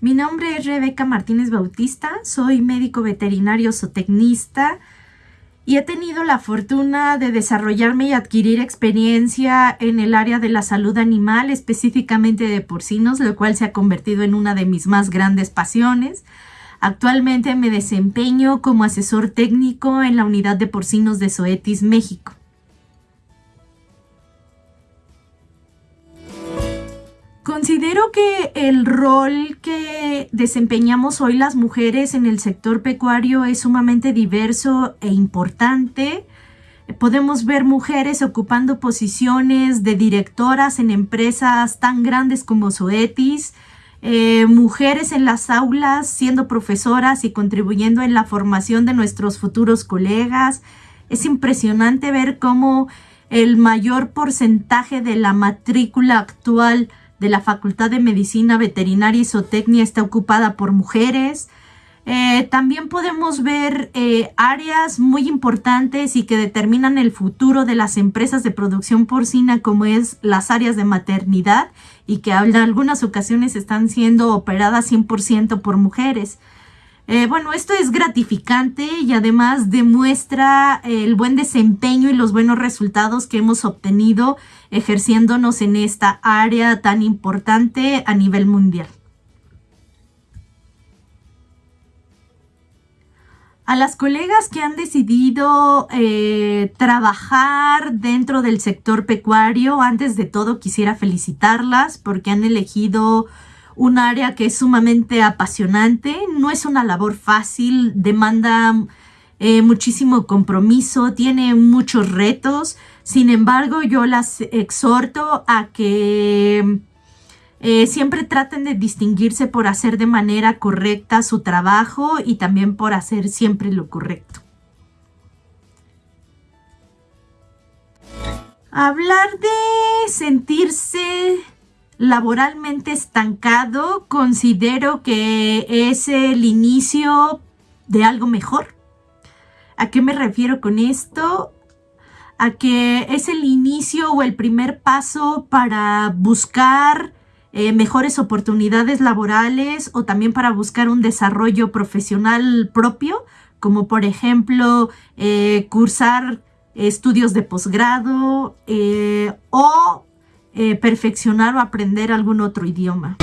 Mi nombre es Rebeca Martínez Bautista, soy médico veterinario zootecnista y he tenido la fortuna de desarrollarme y adquirir experiencia en el área de la salud animal, específicamente de porcinos, lo cual se ha convertido en una de mis más grandes pasiones. Actualmente me desempeño como asesor técnico en la unidad de porcinos de Zoetis México. Considero que el rol que desempeñamos hoy las mujeres en el sector pecuario es sumamente diverso e importante. Podemos ver mujeres ocupando posiciones de directoras en empresas tan grandes como Zoetis, eh, mujeres en las aulas siendo profesoras y contribuyendo en la formación de nuestros futuros colegas. Es impresionante ver cómo el mayor porcentaje de la matrícula actual de la Facultad de Medicina Veterinaria y Zootecnia está ocupada por mujeres. Eh, también podemos ver eh, áreas muy importantes y que determinan el futuro de las empresas de producción porcina como es las áreas de maternidad y que en algunas ocasiones están siendo operadas 100% por mujeres. Eh, bueno, esto es gratificante y además demuestra el buen desempeño y los buenos resultados que hemos obtenido ejerciéndonos en esta área tan importante a nivel mundial. A las colegas que han decidido eh, trabajar dentro del sector pecuario, antes de todo quisiera felicitarlas porque han elegido un área que es sumamente apasionante, no es una labor fácil, demanda eh, muchísimo compromiso, tiene muchos retos, sin embargo yo las exhorto a que eh, siempre traten de distinguirse por hacer de manera correcta su trabajo y también por hacer siempre lo correcto. Hablar de sentirse laboralmente estancado, considero que es el inicio de algo mejor. ¿A qué me refiero con esto? A que es el inicio o el primer paso para buscar eh, mejores oportunidades laborales o también para buscar un desarrollo profesional propio, como por ejemplo eh, cursar estudios de posgrado eh, o eh, perfeccionar o aprender algún otro idioma.